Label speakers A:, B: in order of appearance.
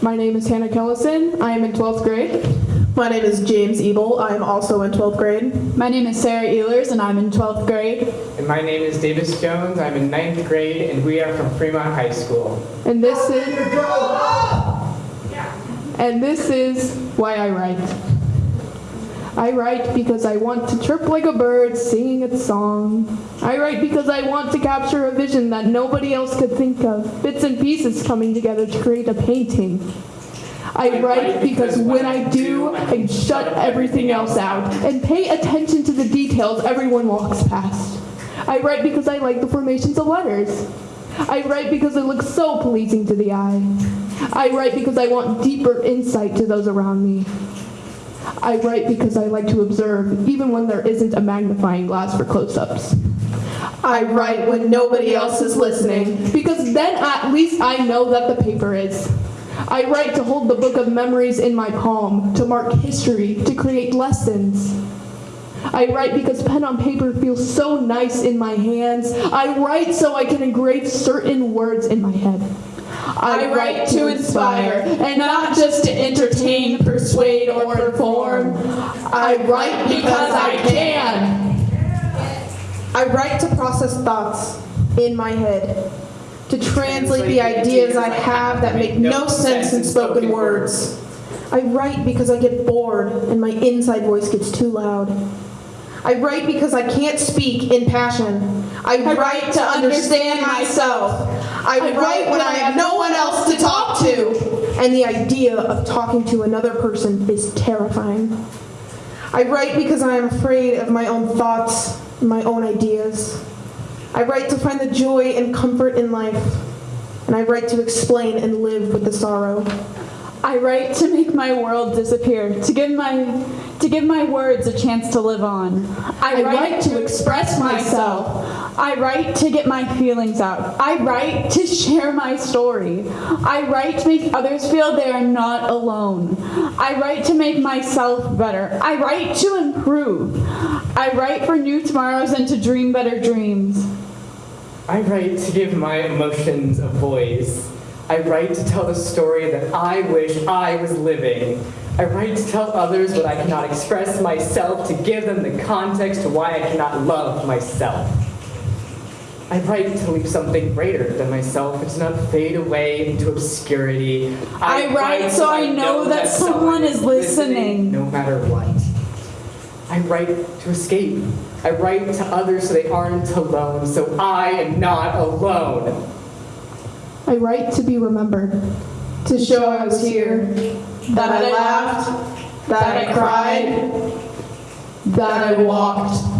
A: My name is Hannah Kellison. I am in 12th grade.
B: My name is James Ebel. I am also in 12th grade.
C: My name is Sarah Ehlers, and I'm in 12th grade.
D: And my name is Davis Jones. I'm in ninth grade, and we are from Fremont High School.
A: And this is And this is why I write. I write because I want to chirp like a bird singing its song. I write because I want to capture a vision that nobody else could think of, bits and pieces coming together to create a painting. I write because when I do, I shut everything else out and pay attention to the details everyone walks past. I write because I like the formations of letters. I write because it looks so pleasing to the eye. I write because I want deeper insight to those around me. I write because I like to observe, even when there isn't a magnifying glass for close ups.
B: I write when nobody else is listening.
A: Because then at least I know that the paper is. I write to hold the book of memories in my palm, to mark history, to create lessons. I write because pen on paper feels so nice in my hands. I write so I can engrave certain words in my head.
B: I write to inspire, and not just to entertain, persuade, or. I write because I can. I write to process thoughts in my head, to translate the ideas I have that make no sense in spoken words. I write because I get bored and my inside voice gets too loud. I write because I can't speak in passion. I write to understand myself. I write when I have no one else to talk to. And the idea of talking to another person is terrifying. I write because I am afraid of my own thoughts, my own ideas. I write to find the joy and comfort in life. And I write to explain and live with the sorrow.
C: I write to make my world disappear, to give my to give my words a chance to live on.
A: I write to express myself.
C: I write to get my feelings out. I write to share my story. I write to make others feel they are not alone. I write to make myself better. I write to improve. I write for new tomorrows and to dream better dreams.
D: I write to give my emotions a voice. I write to tell the story that I wish I was living. I write to tell others what I cannot express myself, to give them the context to why I cannot love myself. I write to leave something greater than myself It's not fade away into obscurity.
C: I write so I know that someone is listening.
D: No matter what. I write to escape. I write to others so they aren't alone, so I am not alone.
A: I write to be remembered, to show I was here, that I laughed, that I cried, that I walked,